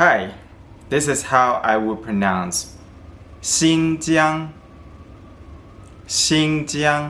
Hi, this is how I would pronounce Xinjiang. Xinjiang.